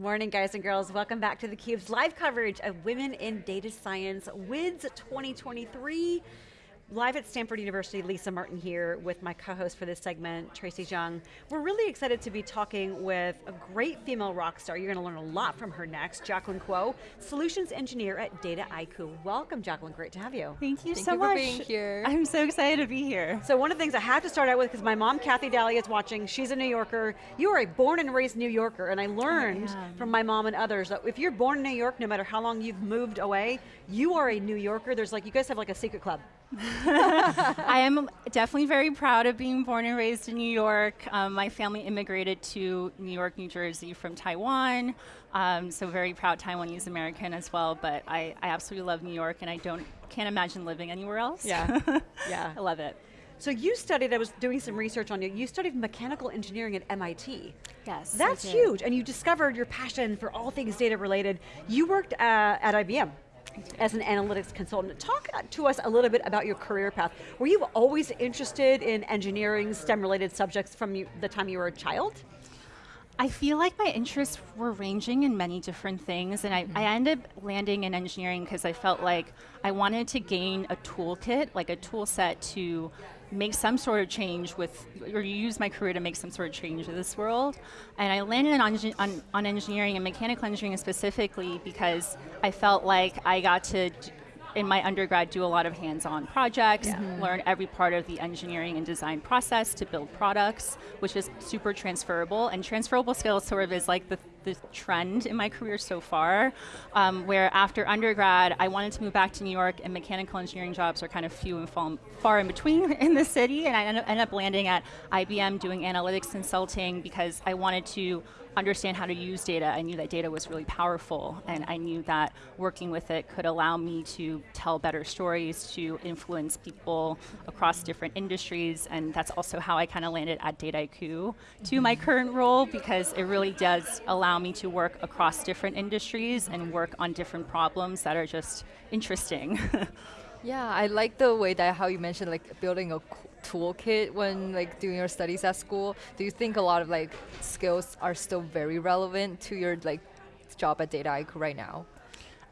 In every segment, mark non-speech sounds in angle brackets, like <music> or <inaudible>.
Morning, guys and girls. Welcome back to theCUBE's live coverage of Women in Data Science WIDS 2023. Live at Stanford University, Lisa Martin here with my co-host for this segment, Tracy Zhang. We're really excited to be talking with a great female rock star. You're going to learn a lot from her next, Jacqueline Kuo, Solutions Engineer at Data Dataiku. Welcome, Jacqueline, great to have you. Thank you Thank so you much. for being here. I'm so excited to be here. So one of the things I have to start out with, because my mom, Kathy Daly, is watching, she's a New Yorker. You are a born and raised New Yorker, and I learned am. from my mom and others that if you're born in New York, no matter how long you've moved away, you are a New Yorker. There's like, you guys have like a secret club. <laughs> I am definitely very proud of being born and raised in New York. Um, my family immigrated to New York, New Jersey from Taiwan, um, so very proud Taiwanese American as well, but I, I absolutely love New York and I don't, can't imagine living anywhere else. Yeah, <laughs> yeah. I love it. So you studied, I was doing some research on you, you studied mechanical engineering at MIT. Yes, That's huge, and you discovered your passion for all things data related. You worked uh, at IBM as an analytics consultant. Talk to us a little bit about your career path. Were you always interested in engineering, STEM related subjects from you, the time you were a child? I feel like my interests were ranging in many different things, and I, I mm-hmm. ended up landing in engineering because I felt like I wanted to gain a toolkit, like a tool set to make some sort of change with, or use my career to make some sort of change in this world. And I landed on, on, on engineering and mechanical engineering specifically because I felt like I got to in my undergrad do a lot of hands-on projects, learn every part of the engineering and design process to build products, which is super transferable. And transferable skills sort of is like the, the trend in my career so far, um, where after undergrad, I wanted to move back to New York and mechanical engineering jobs are kind of few and far, far in between <laughs> in the city. And I ended up, ended up landing at IBM doing analytics consulting because I wanted to understand how to use data. I knew that data was really powerful, and I knew that working with it could allow me to tell better stories, to influence people across different industries, and that's also how I kind of landed at Dataiku to my current role, because it really does allow me to work across different industries and work on different problems that are just interesting. <laughs> Yeah, I like the way that how you mentioned like building a toolkit when like doing your studies at school. Do you think a lot of like skills are still very relevant to your like job at Dataiku right now?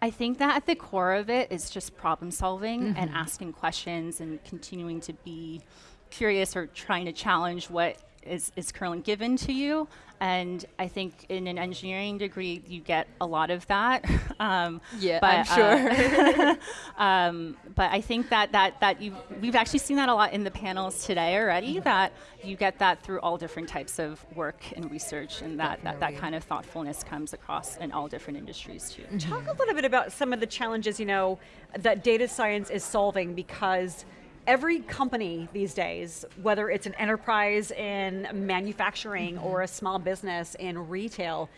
I think that at the core of it is just problem solving and mm-hmm. asking questions and continuing to be curious or trying to challenge what is, is currently given to you. And I think in an engineering degree, you get a lot of that. <laughs> um, Yeah, but, I'm sure. uh, <laughs> <laughs> um, but I think that, that, that you we've actually seen that a lot in the panels today already, that you get that through all different types of work and research, and that, that, that kind of thoughtfulness comes across in all different industries too. Talk a little bit about some of the challenges, you know, that data science is solving because every company these days, whether it's an enterprise in manufacturing or a small business in retail,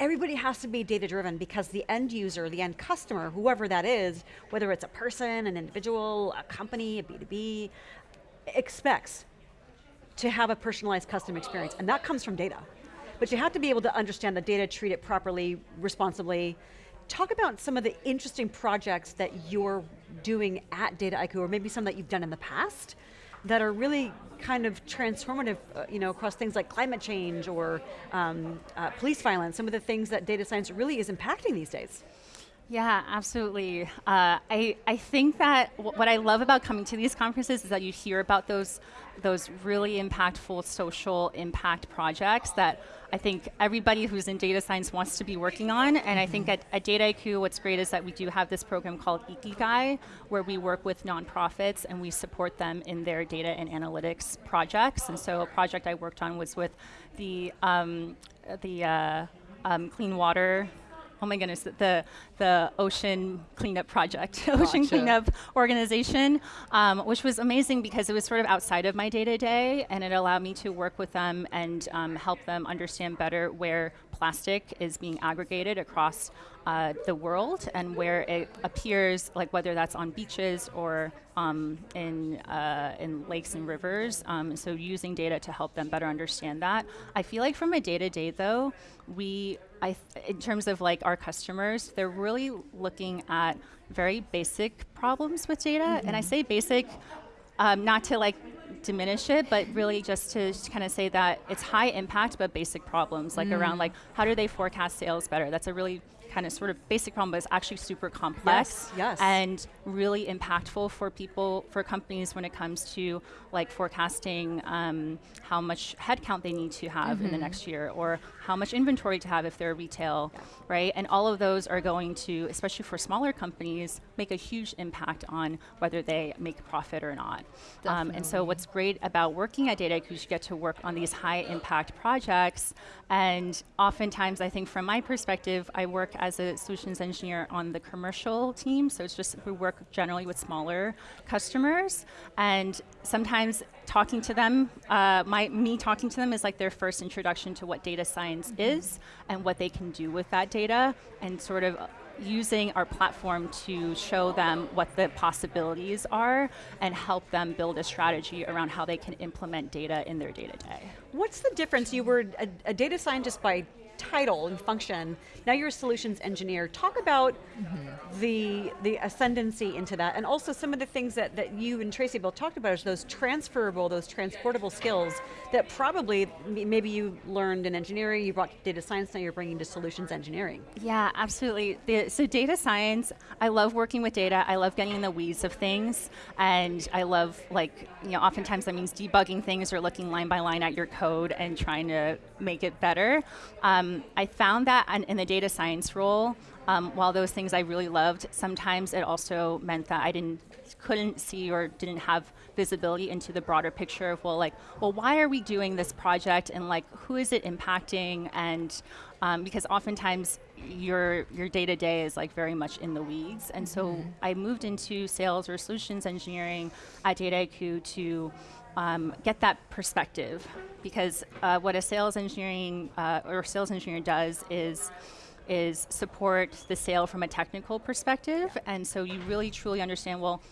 everybody has to be data driven because the end user, the end customer, whoever that is, whether it's a person, an individual, a company, a B2B, expects to have a personalized custom experience, and that comes from data. But you have to be able to understand the data, treat it properly, responsibly. Talk about some of the interesting projects that you're doing at Data Dataiku, or maybe some that you've done in the past, that are really kind of transformative, uh, you know, across things like climate change or um, uh, police violence, some of the things that data science really is impacting these days. Yeah, absolutely. Uh, I, I think that what I love about coming to these conferences is that you hear about those, those really impactful social impact projects that I think everybody who's in data science wants to be working on. And I think at, at Dataiku, what's great is that we do have this program called Ikigai, where we work with nonprofits and we support them in their data and analytics projects. And so a project I worked on was with the, um, the uh, um, clean water oh my goodness, the, the Ocean Cleanup Project, <laughs> Ocean Cleanup Organization, um, which was amazing because it was sort of outside of my day to day and it allowed me to work with them and um, help them understand better where plastic is being aggregated across uh, the world and where it appears, like whether that's on beaches or um, in, uh, in lakes and rivers. Um, so using data to help them better understand that. I feel like from a day to day though, we, I th- in terms of like our customers, they're really looking at very basic problems with data. And I say basic um, not to like diminish it, but really just to kind of say that it's high impact but basic problems, like Mm. around like how do they forecast sales better? That's a really kind of sort of basic problem, but it's actually super complex Yes, yes. and really impactful for people, for companies when it comes to like forecasting um, how much headcount they need to have in the next year or how much inventory to have if they're retail, right? And all of those are going to, especially for smaller companies, make a huge impact on whether they make a profit or not. Um, and so what's great about working at Dataiku is you get to work on these high impact projects. And oftentimes, I think from my perspective, I work as a solutions engineer on the commercial team. So it's just we work generally with smaller customers. And sometimes talking to them, uh, my me talking to them is like their first introduction to what data science is and what they can do with that data, and sort of using our platform to show them what the possibilities are and help them build a strategy around how they can implement data in their day to day. What's the difference? You were a, a data scientist by title and function. Now you're a solutions engineer. Talk about the the ascendancy into that, and also some of the things that, that you and Tracy both talked about is those transferable, those transportable skills that probably maybe you learned in engineering, you brought data science, now you're bringing to solutions engineering. Yeah, absolutely. The, so data science, I love working with data. I love getting in the weeds of things, and I love like you know, oftentimes that means debugging things or looking line by line at your code and trying to make it better. Um, I found that in, in the data science role, um, while those things I really loved, sometimes it also meant that I didn't couldn't see or didn't have visibility into the broader picture of well like well why are we doing this project and like who is it impacting? And um, because oftentimes your your day to day is like very much in the weeds. And so I moved into sales or solutions engineering at Dataiku to um, get that perspective. Because uh, what a sales engineering uh, or sales engineer does is is support the sale from a technical perspective. And so you really truly understand well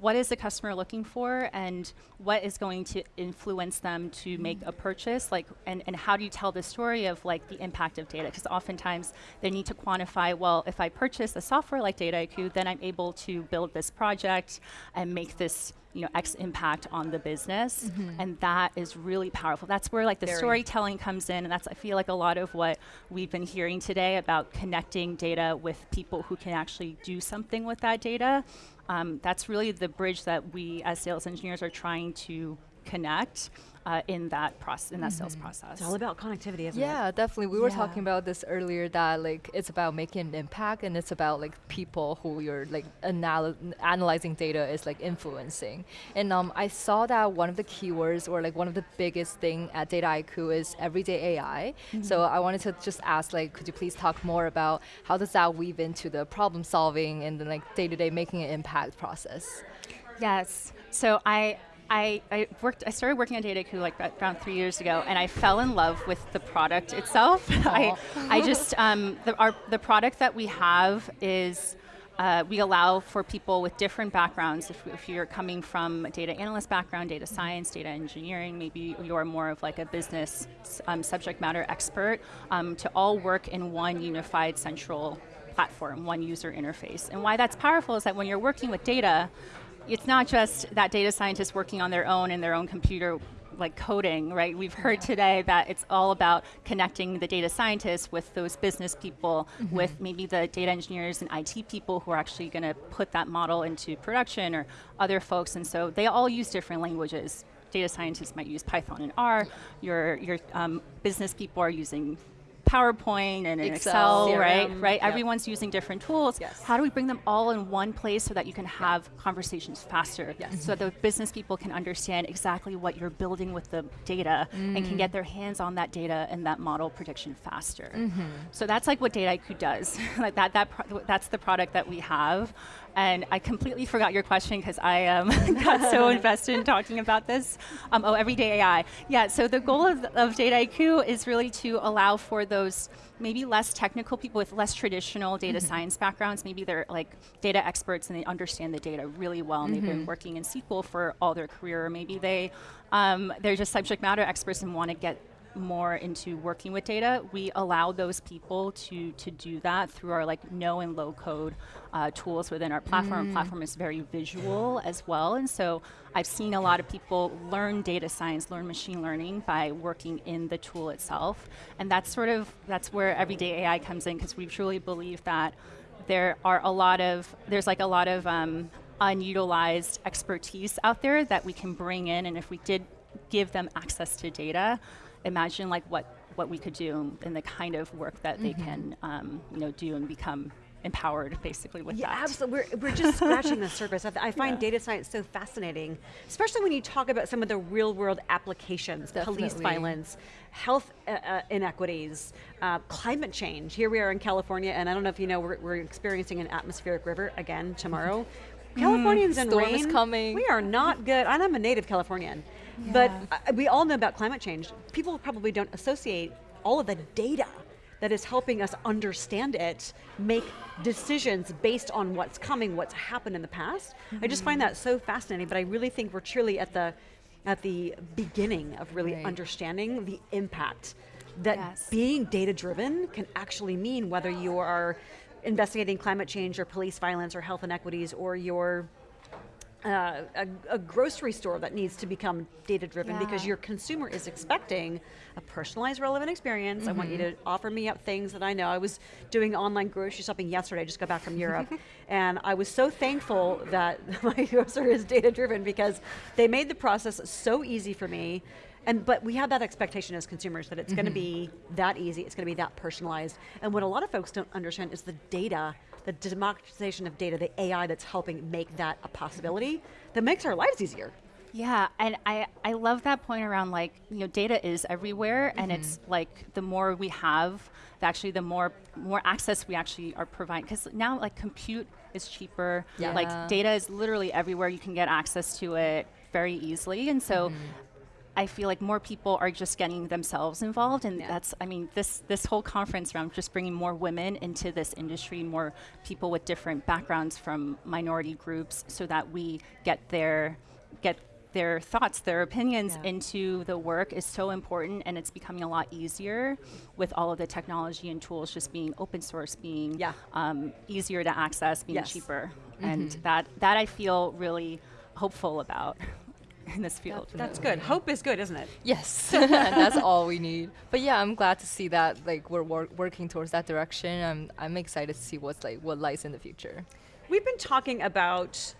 what is the customer looking for and what is going to influence them to make a purchase? Like and, and how do you tell the story of like the impact of data? Because oftentimes they need to quantify well if i purchase a software like Dataiku then i'm able to build this project and make this you know x impact on the business. Mm-hmm. And that is really powerful. That's where like the Very. storytelling comes in and that's i feel like a lot of what we've been hearing today about connecting data with people who can actually do something with that data um, that's really the bridge that we as sales engineers are trying to connect uh, in that process in that sales process It's all about connectivity, isn't it? Yeah, definitely. We were Yeah. talking about this earlier that like it's about making an impact and it's about like people who you're like anal- analyzing data is like influencing. And um, I saw that one of the keywords or like one of the biggest thing at Dataiku is everyday AI. So I wanted to just ask like, could you please talk more about how does that weave into the problem solving and the like day to day making an impact process? Yes. So I, I, I worked. I started working at Dataiku like about- around three years ago, and I fell in love with the product itself. <laughs> I, I just um, the, our, the product that we have is. Uh, we allow for people with different backgrounds. If, if you're coming from a data analyst background, data science, data engineering, maybe you're more of like a business um, subject matter expert, um, to all work in one unified central platform, one user interface. And why that's powerful is that when you're working with data, it's not just that data scientists working on their own in their own computer like coding, right? We've heard today that it's all about connecting the data scientists with those business people, with maybe the data engineers and IT people who are actually going to put that model into production or other folks. And so they all use different languages. Data scientists might use Python and R. Your your um, business people are using PowerPoint and Excel. Excel, right? CRM, Right. yep. Everyone's using different tools. Yes. How do we bring them all in one place so that you can have conversations faster? Yes. So that the business people can understand exactly what you're building with the data and can get their hands on that data and that model prediction faster. So that's like what Dataiku does. <laughs> like that, that pro- that's the product that we have. And I completely forgot your question because I um, <laughs> got so <laughs> invested in talking about this. Um, oh, everyday AI. Yeah. So the goal of, of Dataiku is really to allow for those maybe less technical people with less traditional data science backgrounds. Maybe they're like data experts and they understand the data really well, and they've been working in SQL for all their career. Or maybe they um, they're just subject matter experts and want to get more into working with data, we allow those people to to do that through our like no and low code uh, tools within our platform. Platform is very visual as well, and so I've seen a lot of people learn data science, learn machine learning by working in the tool itself, and that's sort of that's where everyday AI comes in because we truly believe that there are a lot of there's like a lot of um, unutilized expertise out there that we can bring in, and if we did give them access to data, imagine like what what we could do and the kind of work that they can um, you know do and become empowered basically with Yeah, that. absolutely. We're, we're just scratching the <laughs> surface. I, I find Yeah. data science so fascinating, especially when you talk about some of the real world applications, police violence, health uh, uh, inequities, uh, climate change. Here we are in California, and I don't know if you know, we're, we're experiencing an atmospheric river again tomorrow. <laughs> Californians and Storm rain. is coming. We are not good. And I'm a native Californian, but uh, we all know about climate change. People probably don't associate all of the data that is helping us understand it, make decisions based on what's coming, what's happened in the past. I just find that so fascinating, but I really think we're truly at the at the beginning of really Right. understanding the impact that Yes. being data driven can actually mean whether you are investigating climate change or police violence or health inequities or you're uh, a, a grocery store that needs to become data driven because your consumer is expecting a personalized relevant experience. I want you to offer me up things that i know. I was doing online grocery shopping yesterday. I just got back from europe. <laughs> And i was so thankful that <laughs> my grocer is data driven because they made the process so easy for me and but we have that expectation as consumers that it's going to mm-hmm. be that easy it's going to be that personalized. And what a lot of folks don't understand is the data the democratization of data the ai that's helping make that a possibility that makes our lives easier. Yeah, and I, I love that point around like, you know, data is everywhere and it's mm-hmm. like the more we have, the actually the more more access we actually are providing. Cuz now like compute is cheaper. Yeah. Like data is literally everywhere. You can get access to it very easily. And so mm-hmm. I feel like more people are just getting themselves involved, and that's. I mean, this this whole conference around just bringing more women into this industry, more people with different backgrounds from minority groups, so that we get their get their thoughts, their opinions Yeah. into the work is so important, and it's becoming a lot easier with all of the technology and tools just being open source, being Yeah. um, easier to access, being Yes. cheaper, and that that I feel really hopeful about in this field. that's good hope is good isn't it Yes, <laughs> <laughs> that's all we need. But yeah, I'm glad to see that like we're wor- working towards that direction. I'm I'm excited to see what's like what lies in the future. We've been talking about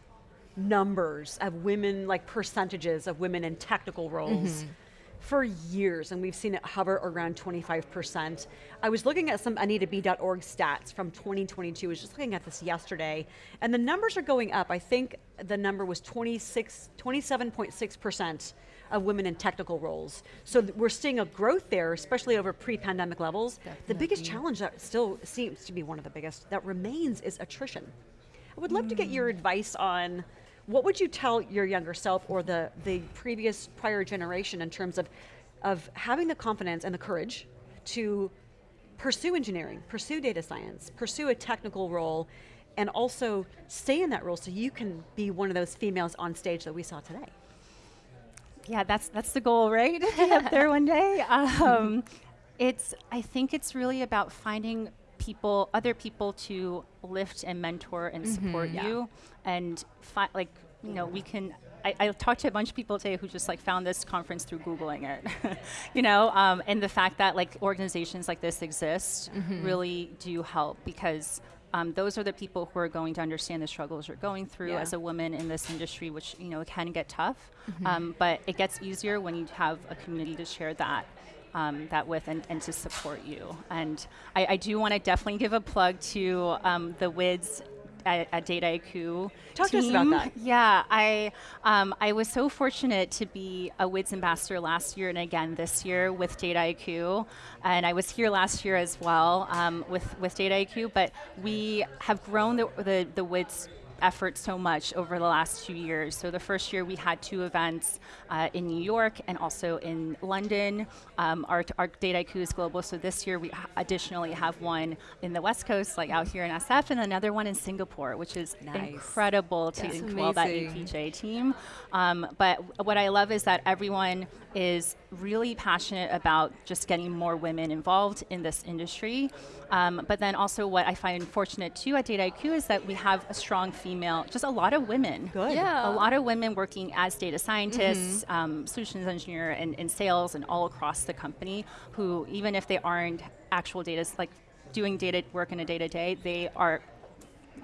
numbers of women, like percentages of women in technical roles mm-hmm. For years, and we've seen it hover around 25%. I was looking at some AnitaB.org stats from 2022. I was just looking at this yesterday, and the numbers are going up. I think the number was 26, 27.6% of women in technical roles. So we're seeing a growth there, especially over pre-pandemic levels. The biggest challenge that still seems to be one of the biggest that remains is attrition. I would love to get your hmm. advice on what would you tell your younger self or the, the previous prior generation in terms of, of having the confidence and the courage to pursue engineering, pursue data science, pursue a technical role, and also stay in that role so you can be one of those females on stage that we saw today. Yeah, that's that's the goal, right? <laughs> up there one day. <laughs> Um, it's I think it's really about finding people, other people to lift and mentor and support Yeah. you, and fi- like you know we can. I, I talked to a bunch of people today who just like found this conference through googling it, <laughs> you know, um, and the fact that like organizations like this exist really do help because um, those are the people who are going to understand the struggles you're going through Yeah. as a woman in this industry, which you know can get tough, um, but it gets easier when you have a community to share that. Um, that with and, and to support you. And I, I do want to definitely give a plug to um, the WIDS at, at Dataiku. Talk to us about that. Yeah, I um, I was so fortunate to be a WIDS ambassador last year and again this year with Dataiku, and I was here last year as well um, with with Dataiku. But we have grown the the, the WIDS effort so much over the last two years. So the first year we had two events uh, in New York and also in London. Um, our, our Dataiku is global, so this year we additionally have one in the West Coast, like out here in SF, and another one in Singapore, which is Nice. incredible to That's that. APJ team. Um, but what I love is that everyone is really passionate about just getting more women involved in this industry. Um, but then also what I find fortunate too at Dataiku is that we have a strong female, just a lot of women. Good. Yeah. A lot of women working as data scientists, um, solutions engineer, and in sales, and all across the company. Who, even if they aren't actual data, like doing data work in a day to day, they are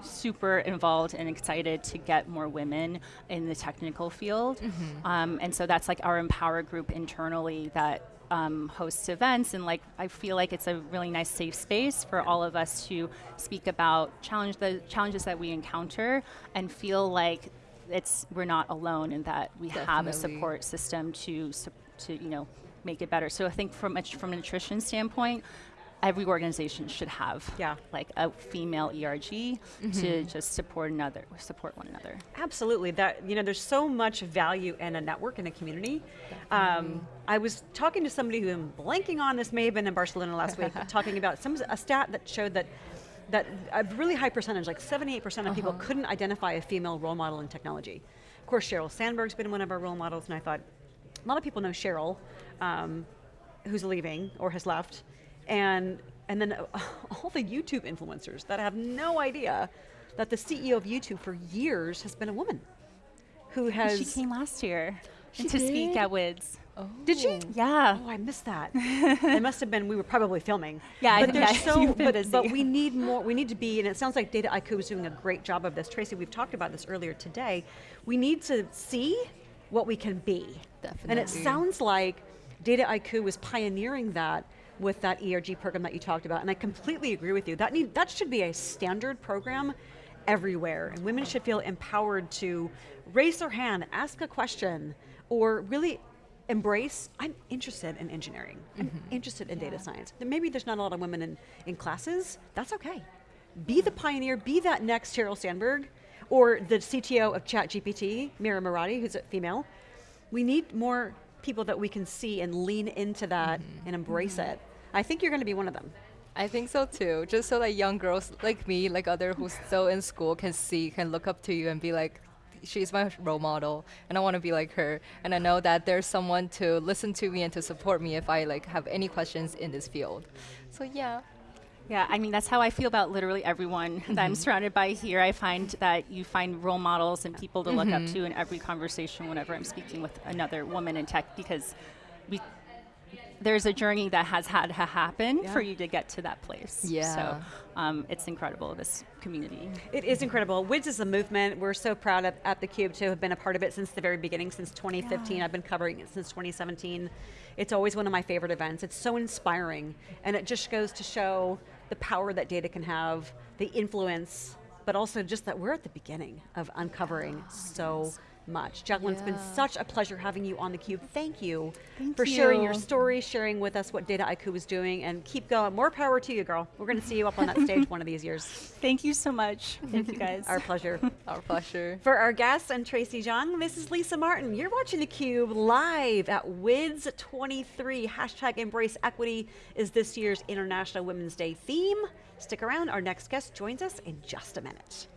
super involved and excited to get more women in the technical field. Um, and so that's like our Empower group internally that um, hosts events. And like I feel like it's a really nice safe space for all of us to speak about challenge the challenges that we encounter and feel like it's we're not alone and that we have a support system to to you know make it better. So I think from a, from a attrition standpoint, every organization should have Yeah. like a female ERG to just support another support one another. Absolutely. That you know, there's so much value in a network in a community. Um, I was talking to somebody who I'm blanking on. This may have been in Barcelona last week, <laughs> talking about some a stat that showed that that a really high percentage, like 78% of people, couldn't identify a female role model in technology. Of course, Sheryl Sandberg's been one of our role models, and I thought a lot of people know Sheryl, um, who's leaving or has left, and and then <laughs> all the YouTube influencers that have no idea that the CEO of YouTube for years has been a woman, who has she came last year She to speak did? at WIDS. Did she? Oh. Yeah. Oh, I missed that. it must have been we were probably filming. <laughs> Yeah, I but think- there's yeah, <laughs> so but, but we need more. We need to be, and it sounds like Dataiku is doing a great job of this. Tracy, we've talked about this earlier today. We need to see what we can be, Definitely. and it sounds like Dataiku is pioneering that with that ERG program that you talked about, and I completely agree with you. That need that should be a standard program everywhere, and women should feel empowered to raise their hand, ask a question, or really embrace i'm interested in engineering. I'm mm-hmm. interested in data science. Maybe there's not a lot of women in, in classes. That's okay. Be the mm-hmm. pioneer be that next sheryl sandberg or the cto of chatgpt mira murati who's a female. We need more people that we can see and lean into that mm-hmm. and embrace it i think you're going to be one of them I think so too. Just so that young girls like me, like other who's still in school, can see, can look up to you and be like, she's my role model, and I want to be like her. And I know that there's someone to listen to me and to support me if I like have any questions in this field. So yeah. Yeah, I mean that's how I feel about literally everyone that I'm mm-hmm. surrounded by here. I find that you find role models and people to look up mm-hmm. to in every conversation whenever I'm speaking with another woman in tech because we there's a journey that has had to happen for you to get to that place. Yeah. So um, it's incredible this community. It is incredible. WIDS is a movement. We're so proud at, at theCUBE to have been a part of it since the very beginning, since 2015. I've been covering it since 2017. It's always one of my favorite events. It's so inspiring, and it just goes to show the power that data can have, the influence, but also just that we're at the beginning of uncovering so much. Jacqueline, it's been such a pleasure having you on theCUBE. Thank you Thank for sharing your story, sharing with us what Dataiku is doing, and keep going. More power to you, girl. We're going to see you up on that stage one of these years. <laughs> Thank you so much. Thank you guys. Our pleasure. <laughs> Our pleasure. For our guests and Tracy Zhang, this is Lisa Martin. You're watching theCUBE live at WIDS 23. Hashtag Embrace Equity is this year's International Women's Day theme. Stick around, our next guest joins us in just a minute.